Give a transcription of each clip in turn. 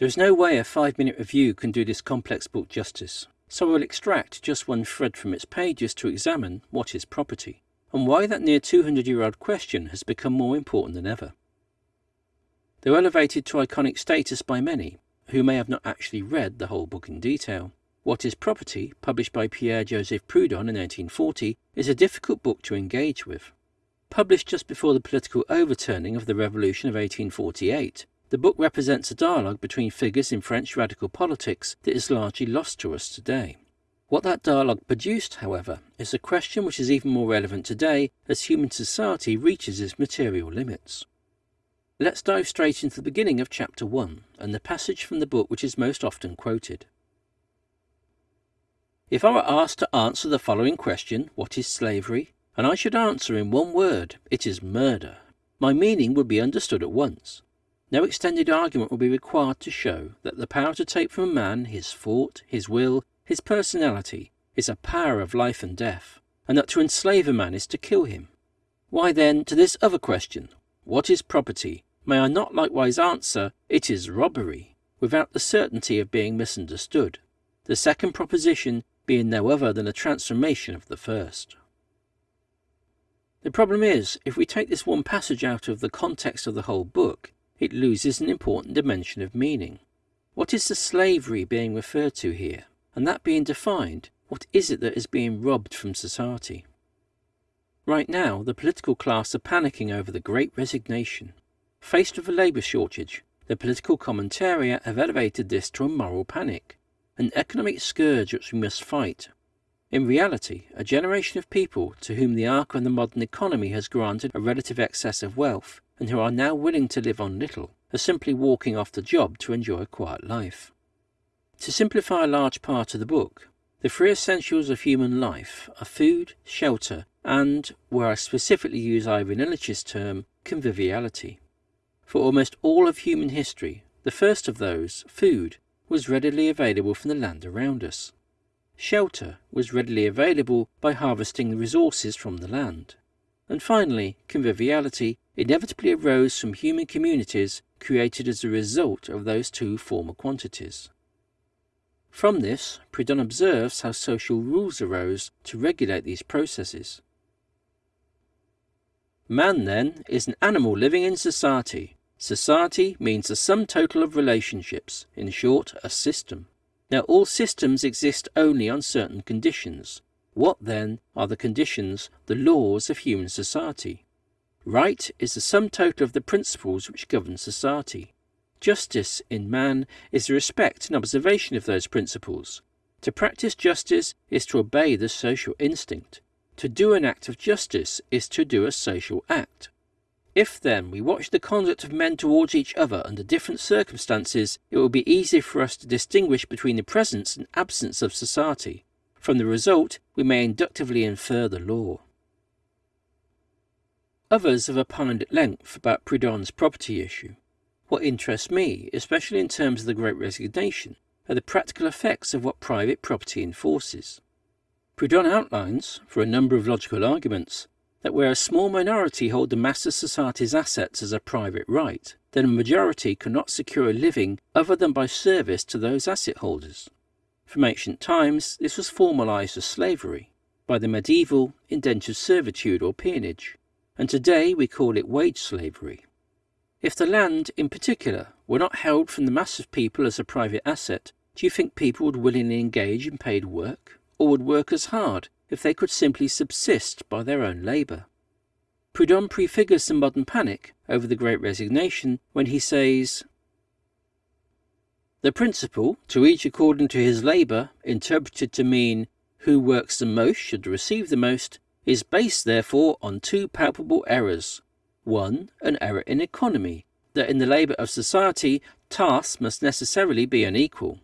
There is no way a five minute review can do this complex book justice, so I will extract just one thread from its pages to examine what is property, and why that near 200 year old question has become more important than ever. Though elevated to iconic status by many, who may have not actually read the whole book in detail, What is Property, published by Pierre-Joseph Proudhon in 1840, is a difficult book to engage with. Published just before the political overturning of the Revolution of 1848, the book represents a dialogue between figures in French radical politics that is largely lost to us today. What that dialogue produced, however, is a question which is even more relevant today as human society reaches its material limits. Let's dive straight into the beginning of chapter 1 and the passage from the book which is most often quoted. If I were asked to answer the following question, what is slavery? and I should answer in one word, it is murder, my meaning would be understood at once. No extended argument will be required to show that the power to take from a man his thought, his will, his personality, is a power of life and death, and that to enslave a man is to kill him. Why then, to this other question, what is property, may I not likewise answer, it is robbery, without the certainty of being misunderstood, the second proposition being no other than a transformation of the first. The problem is, if we take this one passage out of the context of the whole book, it loses an important dimension of meaning. What is the slavery being referred to here? And that being defined, what is it that is being robbed from society? Right now, the political class are panicking over the great resignation. Faced with a labour shortage, the political commentariat have elevated this to a moral panic, an economic scourge which we must fight in reality, a generation of people to whom the arc of the modern economy has granted a relative excess of wealth and who are now willing to live on little are simply walking off the job to enjoy a quiet life. To simplify a large part of the book, the three essentials of human life are food, shelter, and, where I specifically use Ivan Illich's term, conviviality. For almost all of human history, the first of those, food, was readily available from the land around us. Shelter was readily available by harvesting the resources from the land. And finally, conviviality inevitably arose from human communities created as a result of those two former quantities. From this, Proudhon observes how social rules arose to regulate these processes. Man, then, is an animal living in society. Society means the sum total of relationships, in short, a system. Now all systems exist only on certain conditions. What then are the conditions, the laws of human society? Right is the sum total of the principles which govern society. Justice in man is the respect and observation of those principles. To practice justice is to obey the social instinct. To do an act of justice is to do a social act. If, then, we watch the conduct of men towards each other under different circumstances, it will be easy for us to distinguish between the presence and absence of society. From the result, we may inductively infer the law. Others have opined at length about Proudhon's property issue. What interests me, especially in terms of the Great Resignation, are the practical effects of what private property enforces. Proudhon outlines, for a number of logical arguments, that where a small minority hold the mass of society's assets as a private right, then a majority cannot secure a living other than by service to those asset holders. From ancient times, this was formalized as slavery, by the medieval indentured servitude or peonage, and today we call it wage slavery. If the land, in particular, were not held from the mass of people as a private asset, do you think people would willingly engage in paid work, or would work as hard if they could simply subsist by their own labour. Proudhon prefigures the modern panic over the Great Resignation when he says, The principle, to each according to his labour, interpreted to mean who works the most should receive the most, is based therefore on two palpable errors. One, an error in economy, that in the labour of society tasks must necessarily be unequal.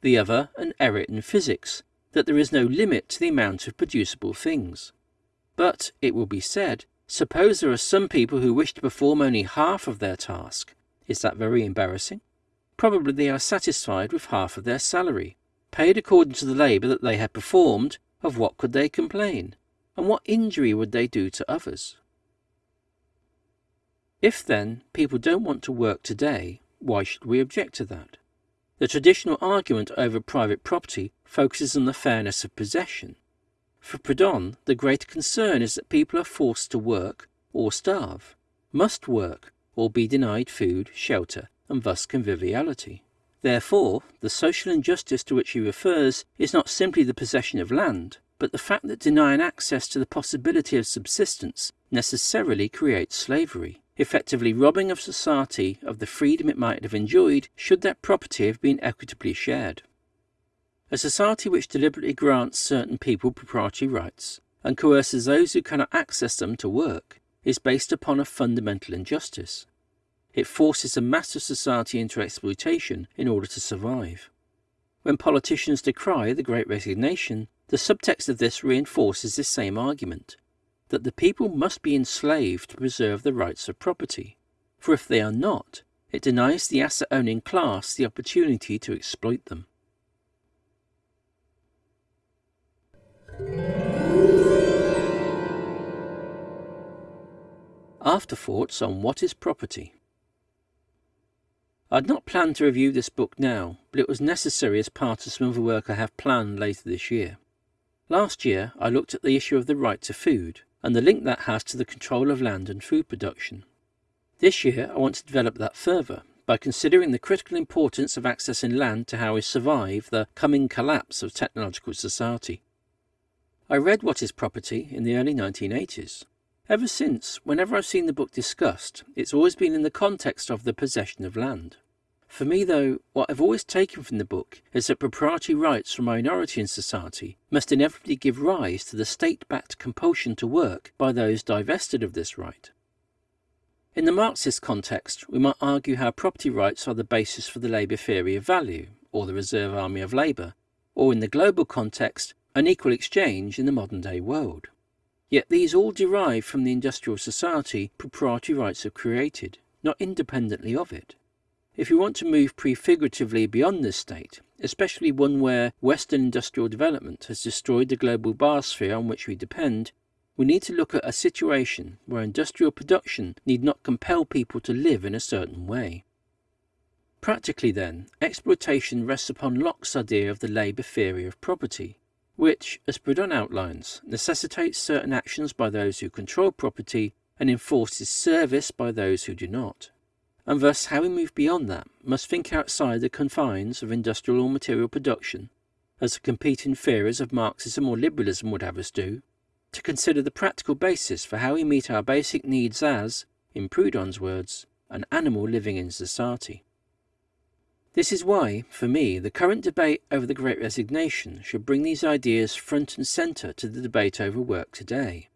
The other, an error in physics, that there is no limit to the amount of producible things. But, it will be said, suppose there are some people who wish to perform only half of their task. Is that very embarrassing? Probably they are satisfied with half of their salary. Paid according to the labour that they have performed, of what could they complain? And what injury would they do to others? If then people don't want to work today, why should we object to that? The traditional argument over private property focuses on the fairness of possession. For Proudhon, the greater concern is that people are forced to work or starve, must work or be denied food, shelter, and thus conviviality. Therefore, the social injustice to which he refers is not simply the possession of land, but the fact that denying access to the possibility of subsistence necessarily creates slavery, effectively robbing of society of the freedom it might have enjoyed should that property have been equitably shared. A society which deliberately grants certain people proprietary rights and coerces those who cannot access them to work is based upon a fundamental injustice. It forces a mass of society into exploitation in order to survive. When politicians decry the Great Resignation, the subtext of this reinforces this same argument that the people must be enslaved to preserve the rights of property, for if they are not, it denies the asset owning class the opportunity to exploit them. Afterthoughts on What is Property I had not planned to review this book now, but it was necessary as part of some other work I have planned later this year. Last year I looked at the issue of the right to food, and the link that has to the control of land and food production. This year I want to develop that further by considering the critical importance of accessing land to how we survive the coming collapse of technological society. I read What is Property in the early 1980s Ever since, whenever I've seen the book discussed, it's always been in the context of the possession of land. For me, though, what I've always taken from the book is that proprietary rights for minority in society must inevitably give rise to the state-backed compulsion to work by those divested of this right. In the Marxist context, we might argue how property rights are the basis for the labour theory of value, or the reserve army of labour, or in the global context, an equal exchange in the modern-day world. Yet these all derive from the industrial society proprietary rights have created, not independently of it. If we want to move prefiguratively beyond this state, especially one where Western industrial development has destroyed the global biosphere on which we depend, we need to look at a situation where industrial production need not compel people to live in a certain way. Practically then, exploitation rests upon Locke's idea of the labour theory of property, which, as Proudhon outlines, necessitates certain actions by those who control property and enforces service by those who do not. And thus how we move beyond that must think outside the confines of industrial or material production, as the competing theories of Marxism or liberalism would have us do, to consider the practical basis for how we meet our basic needs as, in Proudhon's words, an animal living in society. This is why, for me, the current debate over the Great Resignation should bring these ideas front and centre to the debate over work today.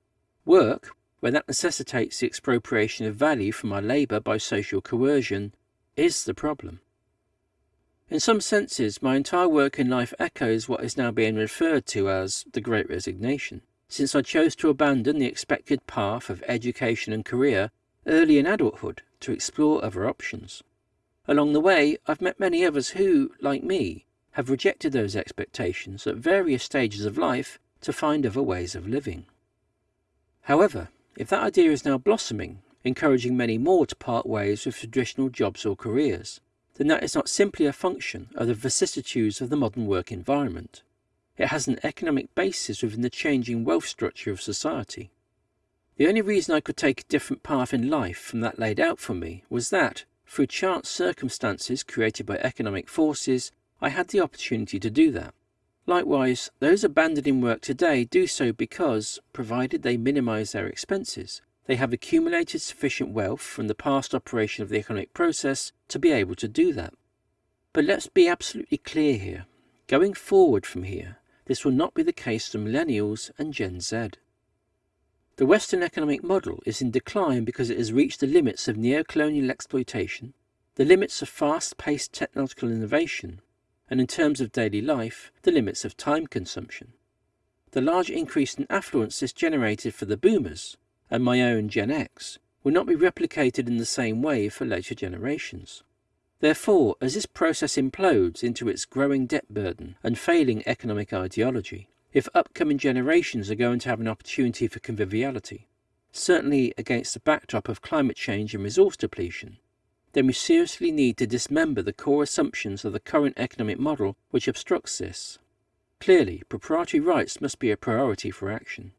Work, where that necessitates the expropriation of value from our labour by social coercion, is the problem. In some senses, my entire work in life echoes what is now being referred to as the Great Resignation, since I chose to abandon the expected path of education and career early in adulthood to explore other options. Along the way, I've met many others who, like me, have rejected those expectations at various stages of life to find other ways of living. However, if that idea is now blossoming, encouraging many more to part ways with traditional jobs or careers, then that is not simply a function of the vicissitudes of the modern work environment. It has an economic basis within the changing wealth structure of society. The only reason I could take a different path in life from that laid out for me was that, through chance circumstances created by economic forces, I had the opportunity to do that. Likewise, those abandoning work today do so because, provided they minimise their expenses, they have accumulated sufficient wealth from the past operation of the economic process to be able to do that. But let's be absolutely clear here. Going forward from here, this will not be the case for millennials and Gen Z. The Western economic model is in decline because it has reached the limits of neo-colonial exploitation, the limits of fast-paced technological innovation, and in terms of daily life, the limits of time consumption. The large increase in affluence this generated for the boomers, and my own Gen X, will not be replicated in the same way for later generations. Therefore, as this process implodes into its growing debt burden and failing economic ideology, if upcoming generations are going to have an opportunity for conviviality, certainly against the backdrop of climate change and resource depletion, then we seriously need to dismember the core assumptions of the current economic model which obstructs this. Clearly, proprietary rights must be a priority for action.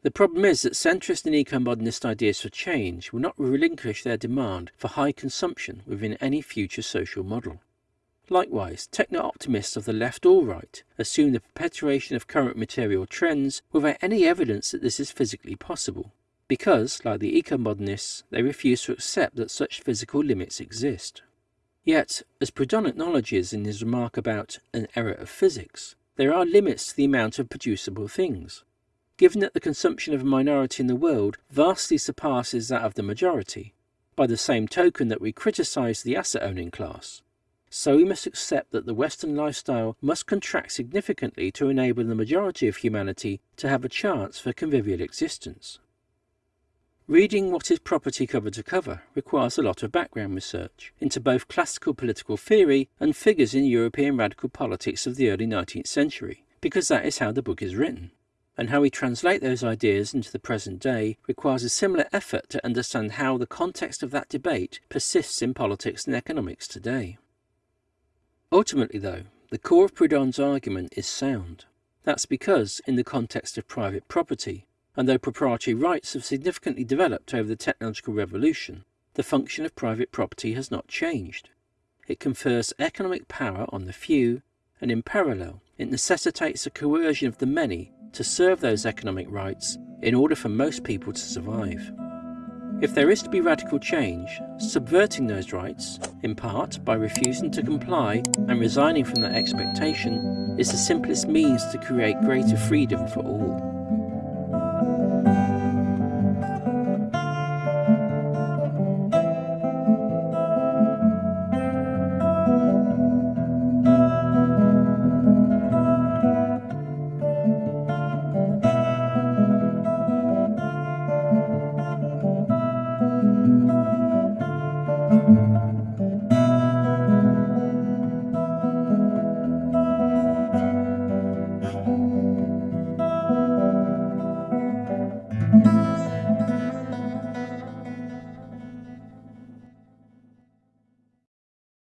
The problem is that centrist and eco-modernist ideas for change will not relinquish their demand for high consumption within any future social model. Likewise, techno-optimists of the left or right assume the perpetuation of current material trends without any evidence that this is physically possible, because, like the eco-modernists, they refuse to accept that such physical limits exist. Yet, as Proudhon acknowledges in his remark about an error of physics, there are limits to the amount of producible things, given that the consumption of a minority in the world vastly surpasses that of the majority, by the same token that we criticise the asset-owning class. So we must accept that the Western lifestyle must contract significantly to enable the majority of humanity to have a chance for convivial existence. Reading what is property cover to cover requires a lot of background research into both classical political theory and figures in European radical politics of the early 19th century, because that is how the book is written and how we translate those ideas into the present day requires a similar effort to understand how the context of that debate persists in politics and economics today. Ultimately, though, the core of Proudhon's argument is sound. That's because, in the context of private property, and though proprietary rights have significantly developed over the technological revolution, the function of private property has not changed. It confers economic power on the few, and in parallel, it necessitates a coercion of the many to serve those economic rights in order for most people to survive. If there is to be radical change, subverting those rights, in part by refusing to comply and resigning from that expectation, is the simplest means to create greater freedom for all.